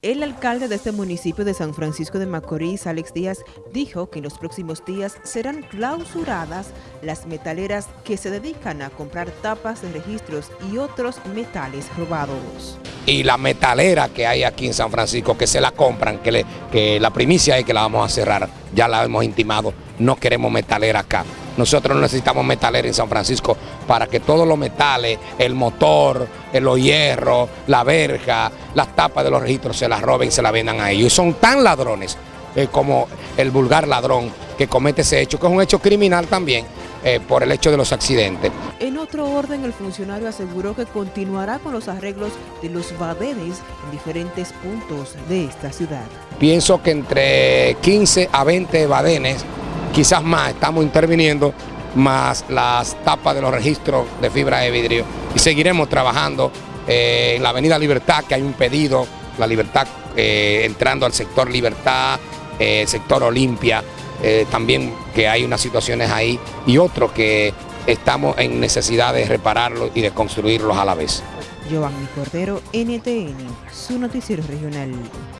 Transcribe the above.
El alcalde de este municipio de San Francisco de Macorís, Alex Díaz, dijo que en los próximos días serán clausuradas las metaleras que se dedican a comprar tapas de registros y otros metales robados. Y la metalera que hay aquí en San Francisco, que se la compran, que, que la primicia es que la vamos a cerrar, ya la hemos intimado, no queremos metalera acá. Nosotros no necesitamos metalera en San Francisco para que todos los metales, el motor, los hierros, la verja, las tapas de los registros se las roben y se las vendan a ellos. Y son tan ladrones eh, como el vulgar ladrón que comete ese hecho, que es un hecho criminal también, eh, por el hecho de los accidentes. En otro orden, el funcionario aseguró que continuará con los arreglos de los badenes en diferentes puntos de esta ciudad. Pienso que entre 15 a 20 badenes quizás más, estamos interviniendo, más las tapas de los registros de fibra de vidrio. Y seguiremos trabajando eh, en la Avenida Libertad, que hay un pedido, la Libertad eh, entrando al sector Libertad, eh, sector Olimpia, también que hay unas situaciones ahí, y otros que estamos en necesidad de repararlos y de construirlos a la vez. Giovanni Cordero, NTN, su noticiero regional.